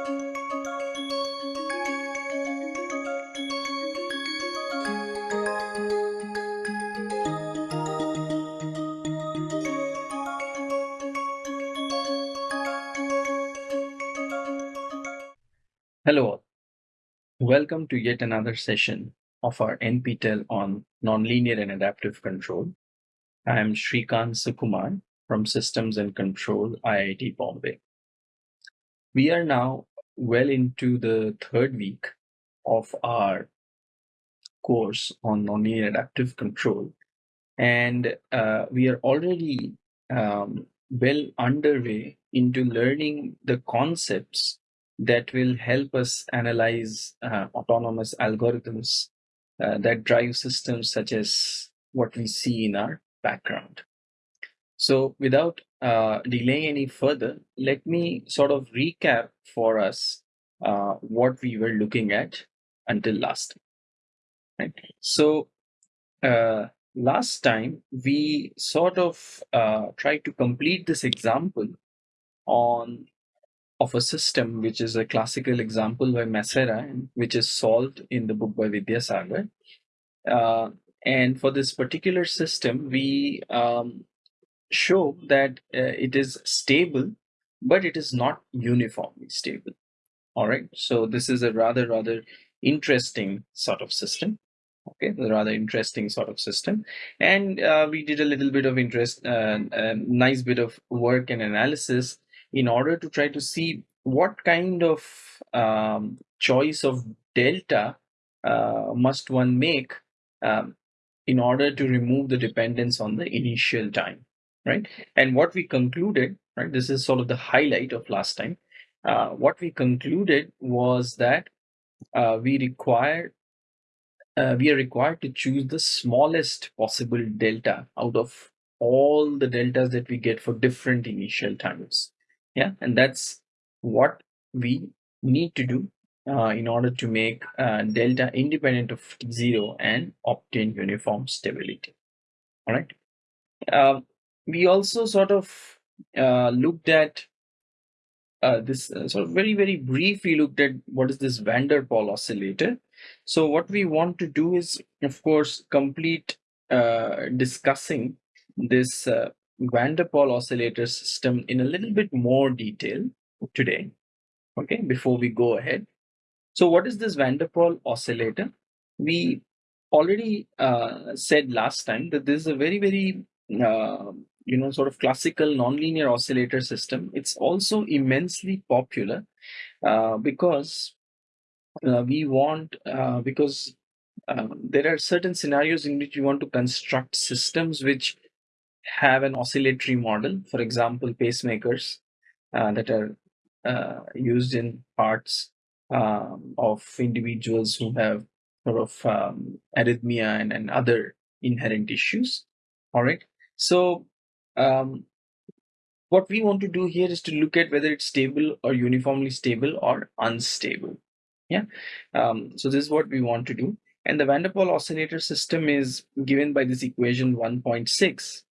Hello all. Welcome to yet another session of our NPTEL on Nonlinear and Adaptive Control. I am Srikant Sukumar from Systems and Control, IIT Bombay. We are now well into the third week of our course on nonlinear adaptive control, and uh, we are already um, well underway into learning the concepts that will help us analyze uh, autonomous algorithms uh, that drive systems such as what we see in our background. So without uh, delaying any further, let me sort of recap for us uh, what we were looking at until last time. Right? So uh, last time we sort of uh, tried to complete this example on of a system, which is a classical example by Massera, which is solved in the book by Vidyasagar. Uh, and for this particular system, we um, show that uh, it is stable, but it is not uniformly stable. All right. So this is a rather, rather interesting sort of system. Okay, a rather interesting sort of system. And uh, we did a little bit of interest, uh, a nice bit of work and analysis in order to try to see what kind of um, choice of delta uh, must one make um, in order to remove the dependence on the initial time, right? And what we concluded, right, this is sort of the highlight of last time. Uh, what we concluded was that uh, we require uh, we are required to choose the smallest possible delta out of all the deltas that we get for different initial times yeah and that's what we need to do uh, in order to make uh, delta independent of zero and obtain uniform stability all right uh, we also sort of uh, looked at uh, this uh, sort of very very brief we looked at what is this van der Pol oscillator so what we want to do is of course complete discussing this van der Pol oscillator system in a little bit more detail today, okay, before we go ahead. So what is this van der Pol oscillator? We already uh, said last time that this is a very, very, uh, you know, sort of classical nonlinear oscillator system. It's also immensely popular uh, because uh, we want, uh, because um, there are certain scenarios in which you want to construct systems which have an oscillatory model, for example, pacemakers uh, that are uh, used in parts um, of individuals who have sort of um, arrhythmia and, and other inherent issues. All right. So um, what we want to do here is to look at whether it's stable or uniformly stable or unstable. Yeah. Um, so this is what we want to do. And the van der Pol oscillator system is given by this equation 1.6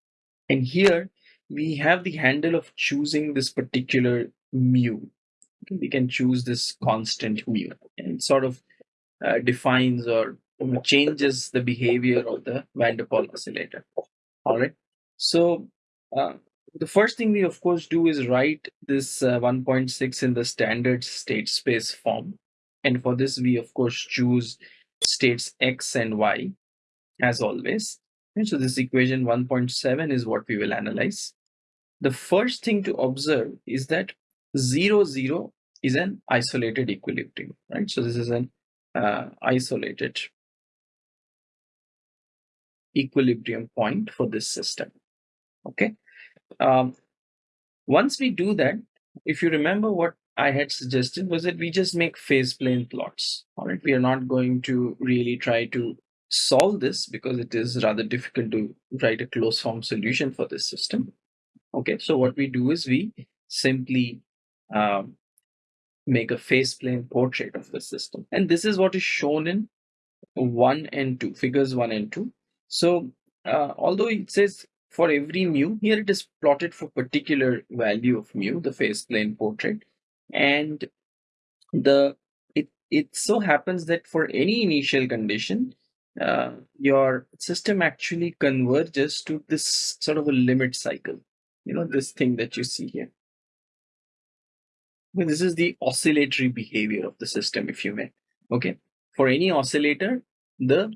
and here we have the handle of choosing this particular mu. We can choose this constant mu and sort of uh, defines or changes the behavior of the van der Pol oscillator. All right. So uh, the first thing we of course do is write this uh, 1.6 in the standard state space form. And for this, we of course choose states x and y as always. And so this equation 1.7 is what we will analyze. The first thing to observe is that 0, 0 is an isolated equilibrium, right? So this is an uh, isolated equilibrium point for this system, okay? Um, once we do that, if you remember what I had suggested was that we just make phase plane plots, all right? We are not going to really try to solve this because it is rather difficult to write a closed form solution for this system. Okay, so what we do is we simply um, make a phase plane portrait of the system. And this is what is shown in 1 and 2, figures 1 and 2. So uh, although it says for every mu, here it is plotted for particular value of mu, the phase plane portrait. And the it it so happens that for any initial condition uh, your system actually converges to this sort of a limit cycle. You know this thing that you see here. Well, this is the oscillatory behavior of the system if you may. Okay. For any oscillator the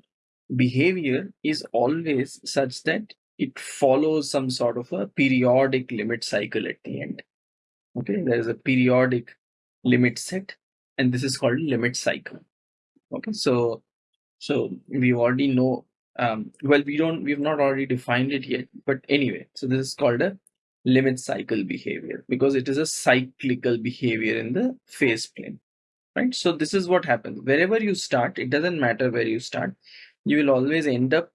behavior is always such that it follows some sort of a periodic limit cycle at the end. Okay there is a periodic limit set and this is called limit cycle. Okay so so we already know um, well we don't we've not already defined it yet but anyway so this is called a limit cycle behavior because it is a cyclical behavior in the phase plane right? So this is what happens. Wherever you start it doesn't matter where you start you will always end up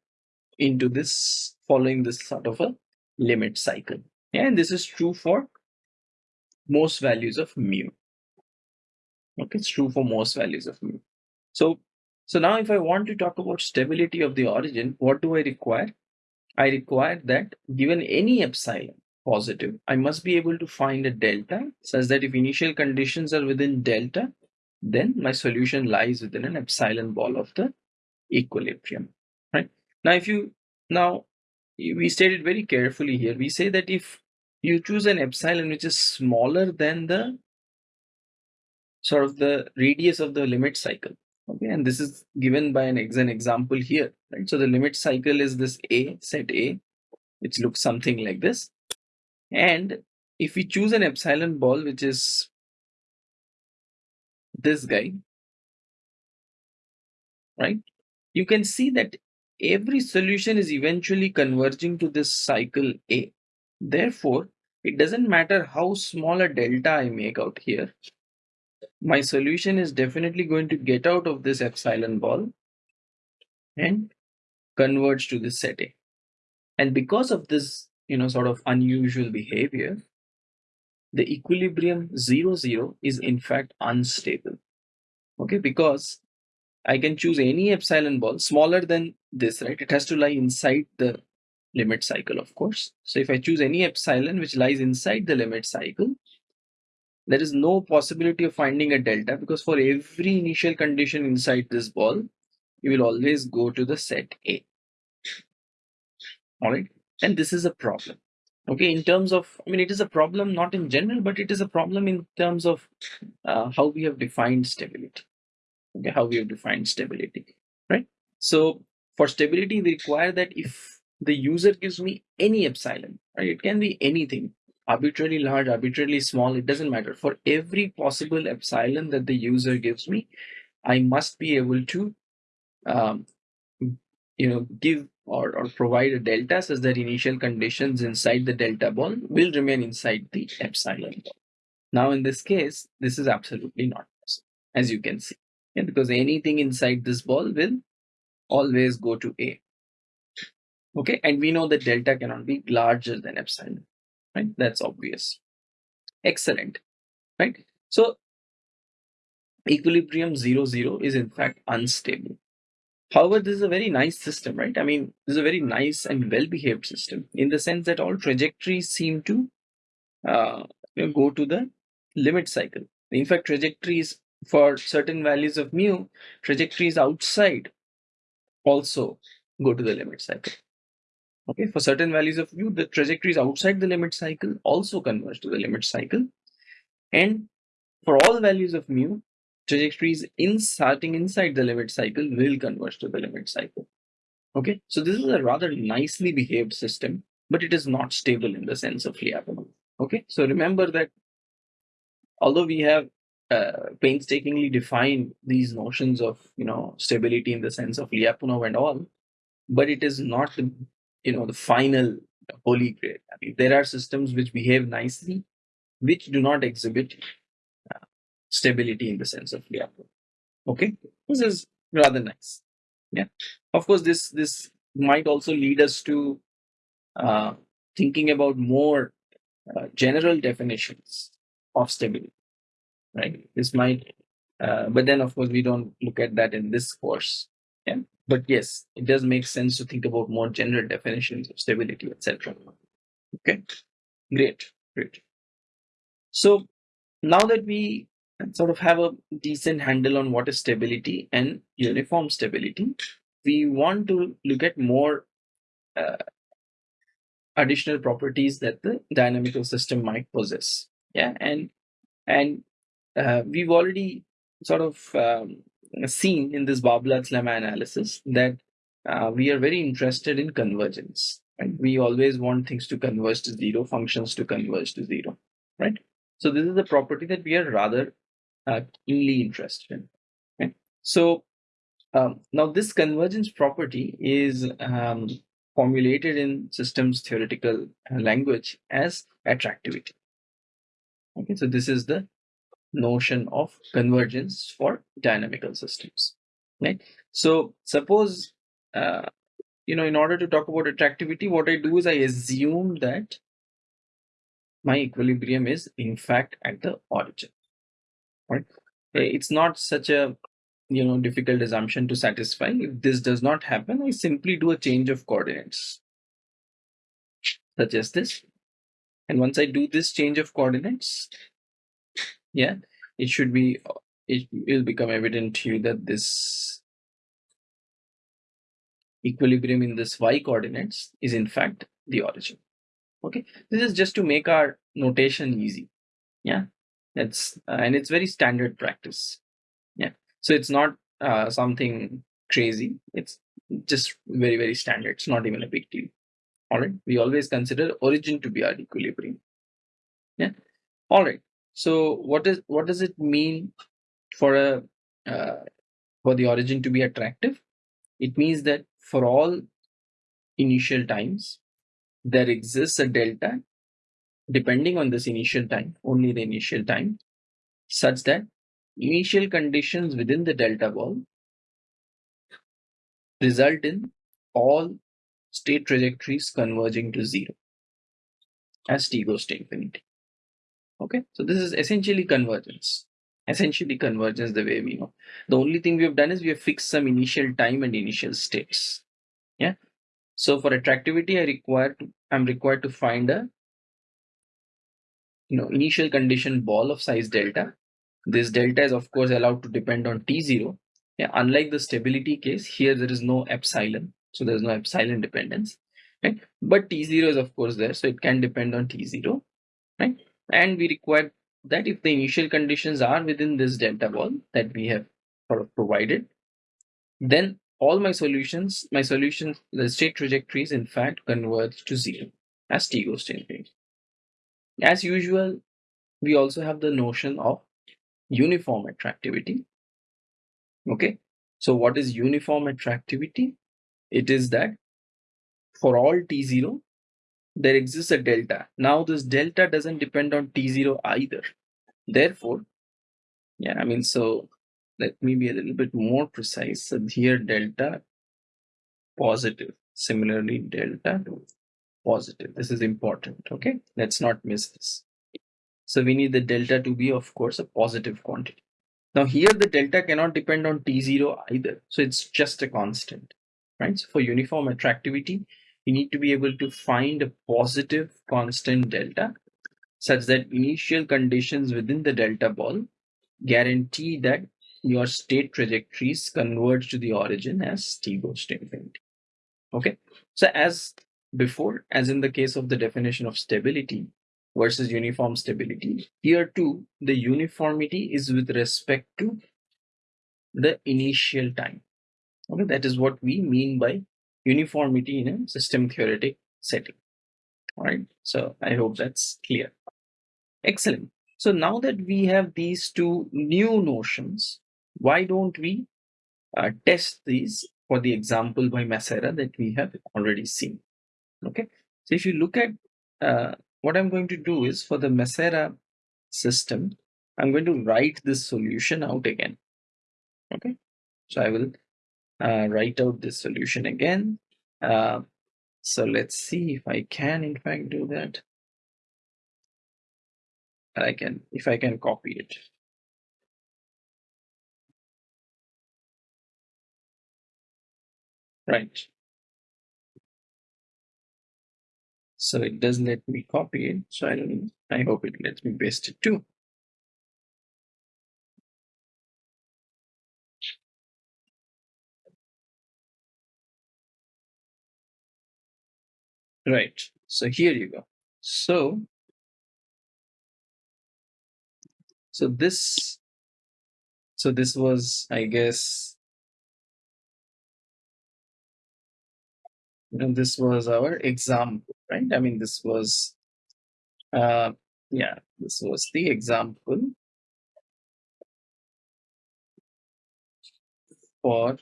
into this following this sort of a limit cycle. And this is true for most values of mu. Okay it's true for most values of mu. So so now if i want to talk about stability of the origin what do i require? I require that given any epsilon positive i must be able to find a delta such that if initial conditions are within delta then my solution lies within an epsilon ball of the equilibrium right? Now if you now we stated very carefully here. We say that if you choose an epsilon which is smaller than the sort of the radius of the limit cycle okay and this is given by an, ex an example here right? So the limit cycle is this a set a which looks something like this. And if we choose an epsilon ball which is this guy right? You can see that every solution is eventually converging to this cycle A. Therefore, it doesn't matter how small a delta I make out here. My solution is definitely going to get out of this epsilon ball and converge to this set A. And because of this, you know, sort of unusual behavior, the equilibrium 0, 0 is in fact unstable. Okay, because I can choose any epsilon ball smaller than this, right? It has to lie inside the limit cycle, of course. So if I choose any epsilon which lies inside the limit cycle, there is no possibility of finding a delta because for every initial condition inside this ball, you will always go to the set A. All right. And this is a problem. Okay. In terms of, I mean, it is a problem not in general, but it is a problem in terms of uh, how we have defined stability okay, how we have defined stability, right? So for stability, we require that if the user gives me any epsilon, right? It can be anything, arbitrarily large, arbitrarily small, it doesn't matter. For every possible epsilon that the user gives me, I must be able to, um, you know, give or, or provide a delta such that initial conditions inside the delta ball will remain inside the epsilon ball. Now, in this case, this is absolutely not possible, as you can see yeah, because anything inside this ball will always go to A. Okay, and we know that delta cannot be larger than epsilon, right? That's obvious. Excellent, right? So equilibrium 0, 0 is in fact unstable. However, this is a very nice system, right? I mean, this is a very nice and well-behaved system in the sense that all trajectories seem to uh, go to the limit cycle. In fact, trajectories for certain values of mu, trajectories outside also go to the limit cycle. Okay, for certain values of mu, the trajectories outside the limit cycle also converge to the limit cycle. And for all values of mu, trajectories in starting inside the limit cycle will converge to the limit cycle. Okay, so this is a rather nicely behaved system, but it is not stable in the sense of Lyapunov. Okay, so remember that although we have uh, painstakingly define these notions of you know stability in the sense of Lyapunov and all, but it is not the you know the final holy grail. I mean, there are systems which behave nicely, which do not exhibit uh, stability in the sense of Lyapunov. Okay, this is rather nice. Yeah, of course, this this might also lead us to uh, thinking about more uh, general definitions of stability right? This might, uh, but then of course we don't look at that in this course. Yeah, but yes, it does make sense to think about more general definitions of stability, etc. Okay, great, great. So now that we sort of have a decent handle on what is stability and uniform stability, we want to look at more uh, additional properties that the dynamical system might possess. Yeah, and and uh, we've already sort of um, seen in this Barbalat's lemma analysis that uh, we are very interested in convergence. Right? We always want things to converge to zero, functions to converge to zero, right? So this is a property that we are rather uh, keenly interested in. So um, now this convergence property is um, formulated in systems theoretical uh, language as attractivity. Okay, so this is the notion of convergence for dynamical systems. Right. So suppose uh, you know in order to talk about attractivity, what I do is I assume that my equilibrium is in fact at the origin right it's not such a you know difficult assumption to satisfy if this does not happen i simply do a change of coordinates such as this and once i do this change of coordinates yeah it should be it will become evident to you that this equilibrium in this y coordinates is in fact the origin. Okay this is just to make our notation easy. Yeah that's uh, and it's very standard practice. Yeah so it's not uh, something crazy. It's just very very standard. It's not even a big deal. All right we always consider origin to be our equilibrium. Yeah all right so what is what does it mean for a uh, for the origin to be attractive it means that for all initial times there exists a delta depending on this initial time, only the initial time, such that initial conditions within the delta ball result in all state trajectories converging to zero as t goes to infinity. Okay, so this is essentially convergence. Essentially convergence the way we know. The only thing we have done is we have fixed some initial time and initial states. Yeah. So for attractivity, I require to I'm required to find a you know initial condition ball of size delta. This delta is of course allowed to depend on t0 yeah? Unlike the stability case here there is no epsilon. So there's no epsilon dependence. Right? But t0 is of course there. So it can depend on t0 right and we require that if the initial conditions are within this delta ball that we have sort of provided then all my solutions my solutions the state trajectories in fact converge to zero as t goes to infinity as usual, we also have the notion of uniform attractivity. Okay, so what is uniform attractivity? It is that for all T0, there exists a delta. Now, this delta doesn't depend on T0 either. Therefore, yeah, I mean, so let me be a little bit more precise. So here, delta positive. Similarly, delta positive. This is important. Okay, let's not miss this. So we need the delta to be, of course, a positive quantity. Now here the delta cannot depend on T0 either. So it's just a constant, right? So for uniform attractivity, you need to be able to find a positive constant delta such that initial conditions within the delta ball guarantee that your state trajectories converge to the origin as t goes to infinity. Okay, so as before, as in the case of the definition of stability versus uniform stability, here too, the uniformity is with respect to the initial time. Okay, that is what we mean by uniformity in a system theoretic setting. All right, so I hope that's clear. Excellent. So now that we have these two new notions, why don't we uh, test these for the example by Massera that we have already seen? Okay, so if you look at uh, what I'm going to do is for the Massera system, I'm going to write this solution out again. Okay, so I will uh, write out this solution again. Uh, so let's see if I can in fact do that. I can, if I can copy it. Right. So it doesn't let me copy it. So I don't, I hope it lets me paste it too. Right. So here you go. So, so this, so this was, I guess, you know, this was our example, right? I mean, this was, uh, yeah, this was the example for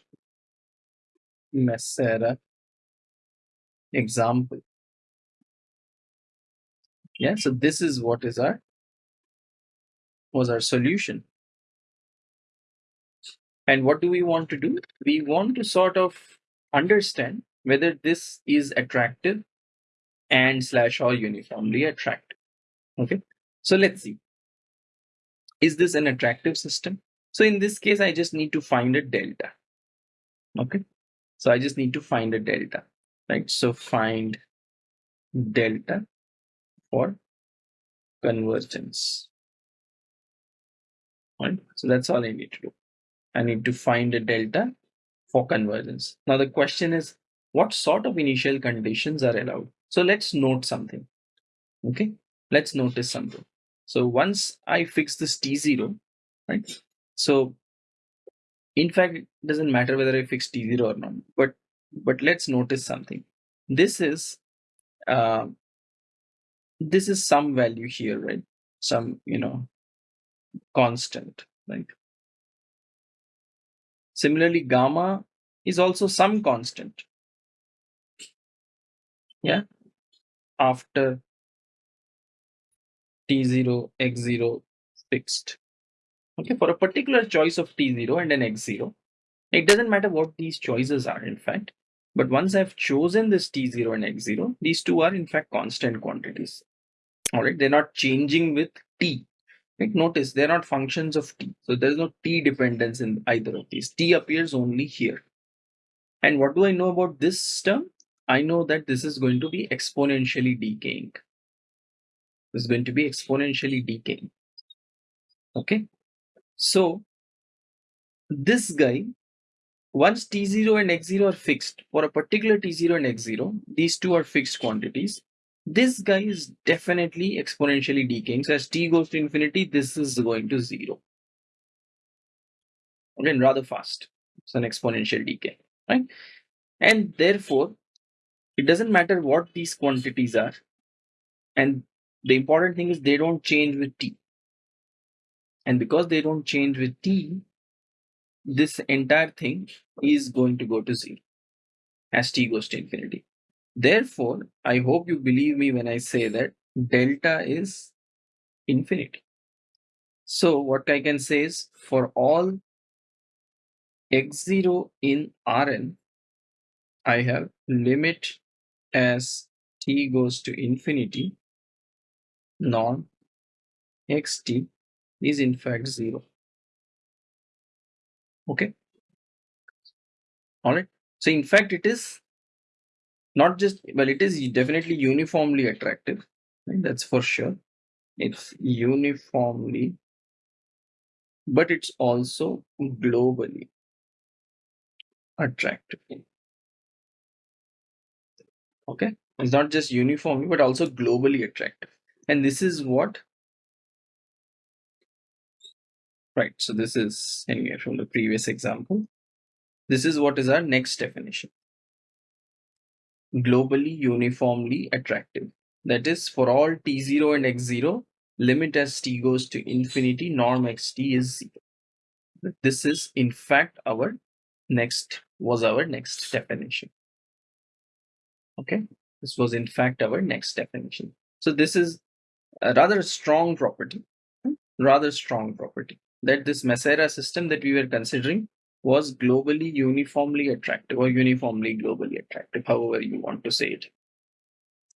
Massera example. Yeah, so this is what is our was our solution. And what do we want to do? We want to sort of understand whether this is attractive and slash or uniformly attractive. Okay, so let's see. Is this an attractive system? So in this case, I just need to find a delta. Okay, so I just need to find a delta, right? So find delta for convergence. Right, so that's all I need to do. I need to find a delta for convergence. Now the question is, what sort of initial conditions are allowed? So let's note something. Okay, let's notice something. So once I fix this T0, right? So in fact, it doesn't matter whether I fix T0 or not, but but let's notice something. This is uh, this is some value here, right? Some, you know, constant, like. Similarly, gamma is also some constant. Yeah. After T0, X0 fixed. Okay, for a particular choice of T0 and an X0, it doesn't matter what these choices are, in fact. But once I've chosen this T0 and X0, these two are in fact constant quantities. All right, they're not changing with T. Right? Notice they're not functions of T. So there's no T dependence in either of these. T appears only here. And what do I know about this term? I know that this is going to be exponentially decaying. This is going to be exponentially decaying. Okay. So this guy, once T0 and X0 are fixed for a particular T0 and X0, these two are fixed quantities. This guy is definitely exponentially decaying. So as T goes to infinity, this is going to zero. Again, rather fast. It's an exponential decay, right? And therefore, it doesn't matter what these quantities are. And the important thing is they don't change with T. And because they don't change with T, this entire thing is going to go to zero as T goes to infinity. Therefore, I hope you believe me when I say that delta is infinity. So what I can say is for all x0 in Rn, I have limit as t goes to infinity non xt is in fact 0 okay. All right. So in fact it is not just well it is definitely uniformly attractive right? that's for sure. It's uniformly but it's also globally attractive. Okay. It's not just uniformly but also globally attractive. And this is what right so this is anyway from the previous example. This is what is our next definition. Globally uniformly attractive. That is for all t0 and x0 limit as t goes to infinity norm xt is zero. This is in fact our next was our next definition. Okay? This was in fact our next definition. So this is a rather strong property. Rather strong property that this Massera system that we were considering was globally uniformly attractive or uniformly globally attractive however you want to say it.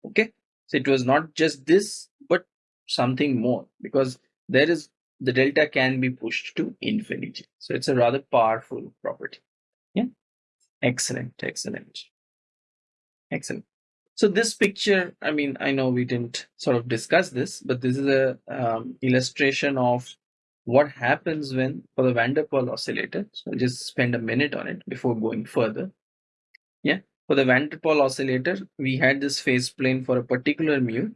Okay? So it was not just this but something more because there is the delta can be pushed to infinity. So it's a rather powerful property. Yeah? Excellent excellent. Excellent. So this picture, I mean, I know we didn't sort of discuss this, but this is a um, illustration of what happens when for the van der Pol oscillator. So I'll just spend a minute on it before going further. Yeah. for the van der Pol oscillator, we had this phase plane for a particular mu,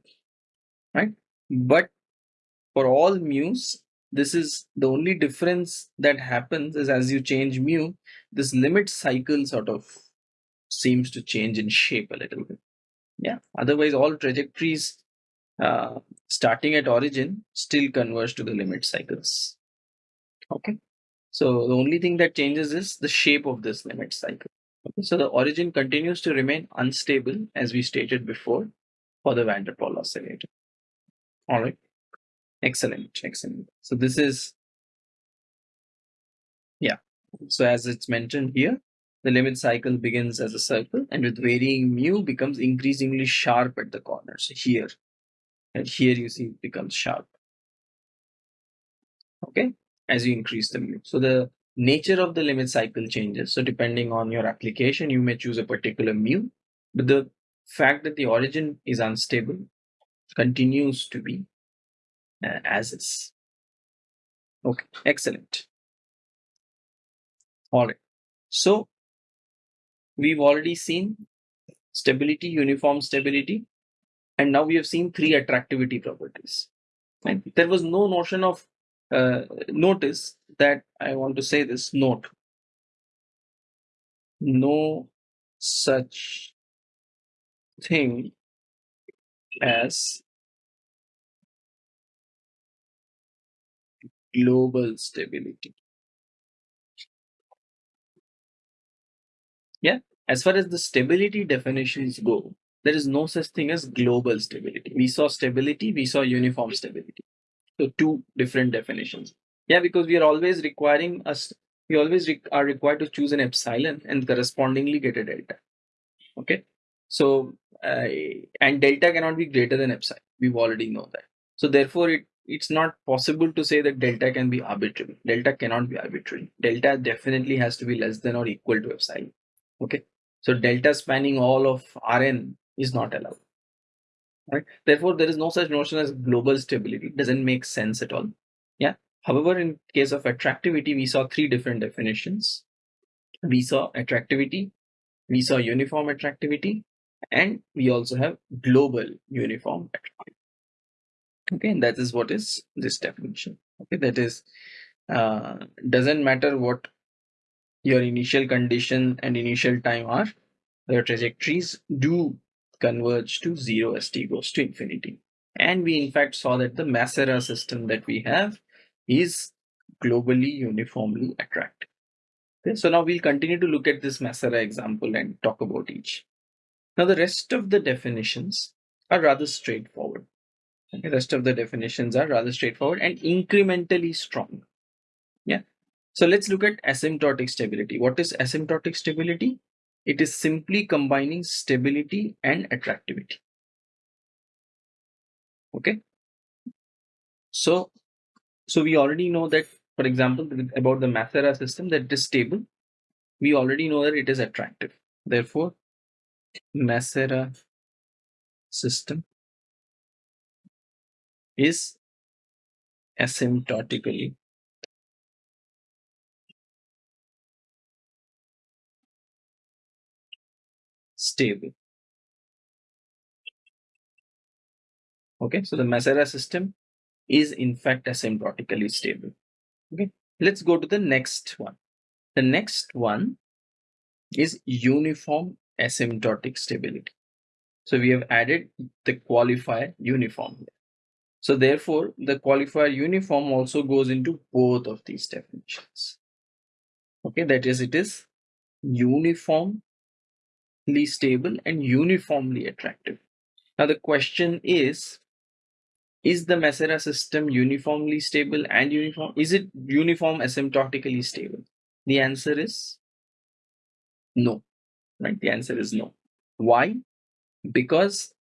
right? But for all mu's, this is the only difference that happens is as you change mu, this limit cycle sort of seems to change in shape a little bit. Yeah. Otherwise, all trajectories uh, starting at origin still converge to the limit cycles. Okay. So the only thing that changes is the shape of this limit cycle. Okay. So the origin continues to remain unstable as we stated before for the van der Pol oscillator. All right. Excellent. Excellent. So this is, yeah. So as it's mentioned here, the limit cycle begins as a circle and with varying mu becomes increasingly sharp at the corner. So here, and here you see it becomes sharp. Okay, as you increase the mu. So the nature of the limit cycle changes. So depending on your application, you may choose a particular mu, but the fact that the origin is unstable continues to be uh, as is. Okay, excellent. All right. So we've already seen stability, uniform stability, and now we have seen three attractivity properties. And there was no notion of uh, notice that I want to say this note. No such thing as global stability. Yeah, as far as the stability definitions go, there is no such thing as global stability. We saw stability, we saw uniform stability. So two different definitions. Yeah, because we are always requiring us, we always re are required to choose an epsilon and correspondingly get a delta. Okay, so uh, and delta cannot be greater than epsilon. We've already know that. So therefore, it it's not possible to say that delta can be arbitrary. Delta cannot be arbitrary. Delta definitely has to be less than or equal to epsilon. Okay. So delta spanning all of Rn is not allowed. Right. Therefore, there is no such notion as global stability. It doesn't make sense at all. Yeah. However, in case of attractivity, we saw three different definitions. We saw attractivity, we saw uniform attractivity, and we also have global uniform attractivity okay and that is what is this definition okay that is uh, doesn't matter what your initial condition and initial time are the trajectories do converge to zero as t goes to infinity and we in fact saw that the Massera system that we have is globally uniformly attractive okay so now we'll continue to look at this Massera example and talk about each now the rest of the definitions are rather straightforward the rest of the definitions are rather straightforward and incrementally strong. Yeah. So let's look at asymptotic stability. What is asymptotic stability? It is simply combining stability and attractivity. Okay. So, so we already know that, for example, about the Massera system that it is stable. We already know that it is attractive. Therefore, Massera system is asymptotically stable. Okay, so the Massera system is in fact asymptotically stable. Okay, let's go to the next one. The next one is uniform asymptotic stability. So we have added the qualifier uniform. So therefore, the qualifier uniform also goes into both of these definitions. Okay, that is, it is uniformly stable and uniformly attractive. Now the question is, is the Massera system uniformly stable and uniform? Is it uniform asymptotically stable? The answer is no, right? The answer is no. Why? Because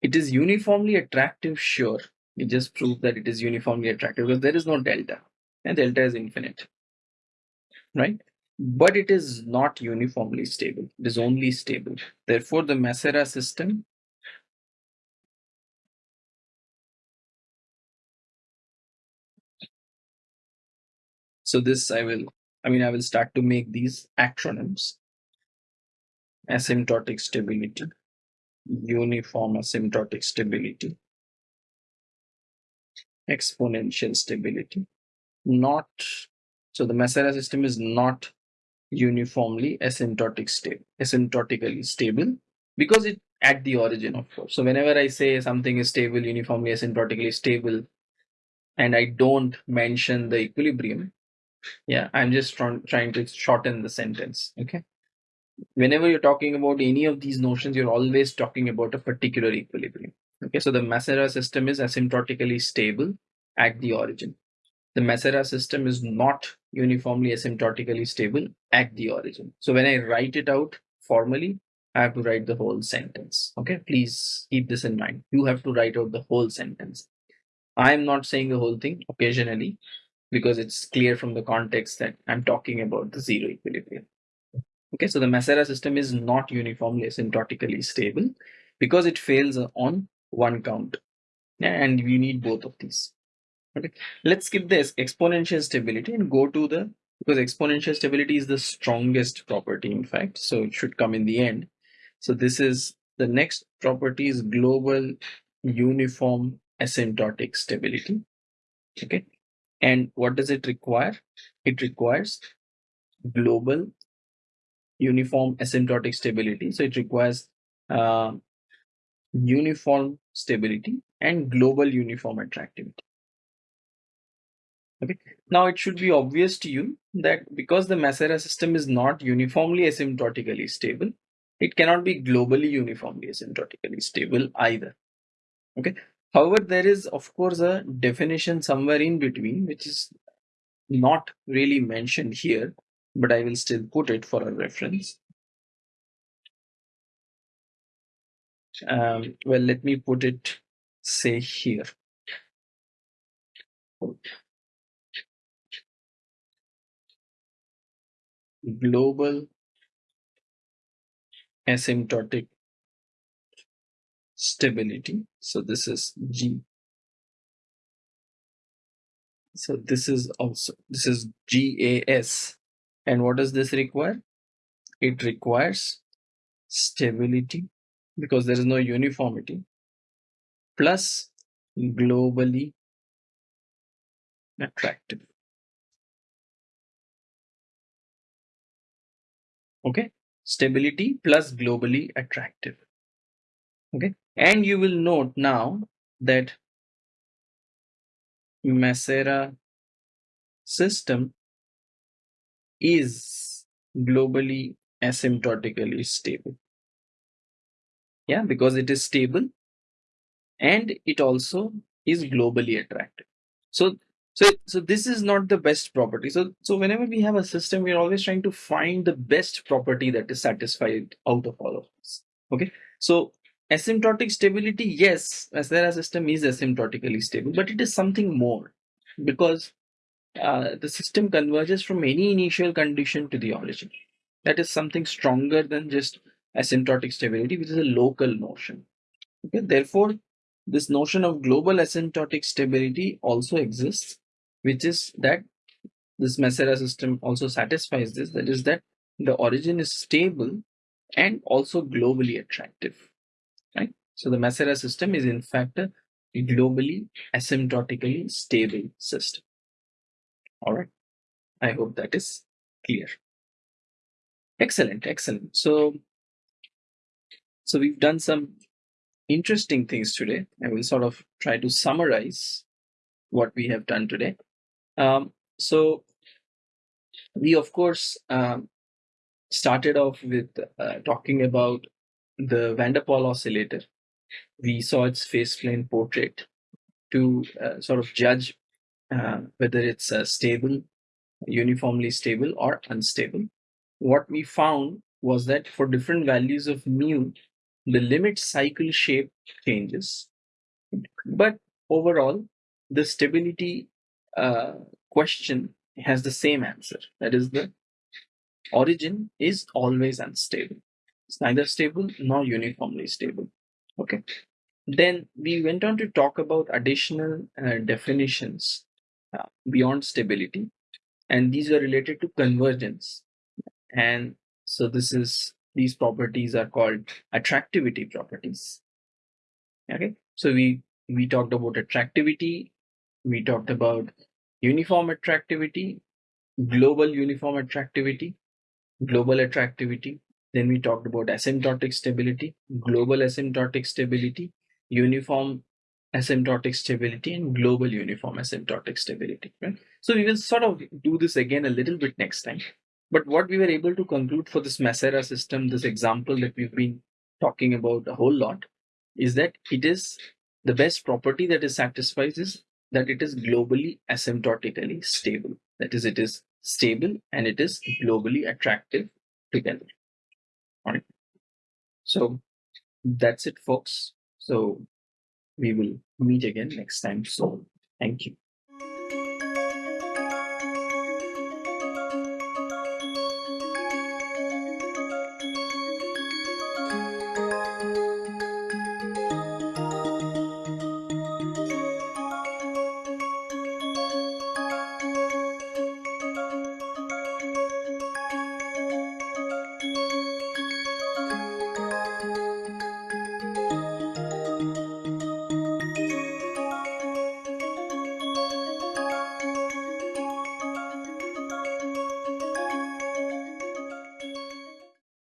it is uniformly attractive, sure. We just prove that it is uniformly attractive because there is no delta and delta is infinite, right? But it is not uniformly stable. It is only stable. Therefore, the Massera system So this I will, I mean, I will start to make these acronyms. asymptotic stability, uniform asymptotic stability, exponential stability, not, so the Massera system is not uniformly asymptotic stable, asymptotically stable because it at the origin of course. So whenever I say something is stable, uniformly asymptotically stable, and I don't mention the equilibrium, yeah, I'm just trying trying to shorten the sentence. Okay. Whenever you're talking about any of these notions, you're always talking about a particular equilibrium. Okay, so the Massera system is asymptotically stable at the origin. The Massera system is not uniformly asymptotically stable at the origin. So when I write it out formally, I have to write the whole sentence. Okay, please keep this in mind. You have to write out the whole sentence. I am not saying the whole thing occasionally because it's clear from the context that I'm talking about the zero equilibrium. Okay, so the Massera system is not uniformly asymptotically stable because it fails on one count. And we need both of these. Okay, let's skip this exponential stability and go to the because exponential stability is the strongest property in fact so it should come in the end so this is the next property is global uniform asymptotic stability. Okay. And what does it require? It requires global uniform asymptotic stability. So it requires uh, uniform stability and global uniform attractivity. Okay. Now it should be obvious to you that because the Massera system is not uniformly asymptotically stable, it cannot be globally uniformly asymptotically stable either. Okay. However, there is of course a definition somewhere in between, which is not really mentioned here, but I will still put it for a reference. Um, well, let me put it, say here. Global asymptotic stability. So this is G. So this is also, this is GAS. And what does this require? It requires stability because there is no uniformity plus globally attractive. Okay, stability plus globally attractive. Okay, and you will note now that Massera system is globally asymptotically stable. Yeah, because it is stable and it also is globally attractive. So so, so this is not the best property. So, so whenever we have a system, we're always trying to find the best property that is satisfied out of all of this. Okay. So asymptotic stability, yes, Massera system is asymptotically stable, but it is something more because uh, the system converges from any initial condition to the origin. That is something stronger than just asymptotic stability, which is a local notion. Okay. Therefore, this notion of global asymptotic stability also exists which is that this Massera system also satisfies this, that is that the origin is stable and also globally attractive, right? So the Massera system is in fact a globally asymptotically stable system. All right. I hope that is clear. Excellent, excellent. So, so we've done some interesting things today. I will sort of try to summarize what we have done today. Um, so we of course um, started off with uh, talking about the van der Pol oscillator. We saw its phase plane portrait to uh, sort of judge uh, whether it's uh, stable, uniformly stable or unstable. What we found was that for different values of mu, the limit cycle shape changes. But overall, the stability uh, question has the same answer. That is the origin is always unstable. It's neither stable nor uniformly stable. Okay. Then we went on to talk about additional uh, definitions uh, beyond stability, and these are related to convergence. And so this is these properties are called attractivity properties. Okay, so we we talked about attractivity, we talked about uniform attractivity, global uniform attractivity, global attractivity. Then we talked about asymptotic stability, global asymptotic stability, uniform asymptotic stability, and global uniform asymptotic stability. Right? So we will sort of do this again a little bit next time. But what we were able to conclude for this Massera system, this example that we've been talking about a whole lot, is that it is the best property that is satisfies is that it is globally asymptotically stable. That is, it is stable and it is globally attractive together. All right. So that's it, folks. So we will meet again next time. So thank you.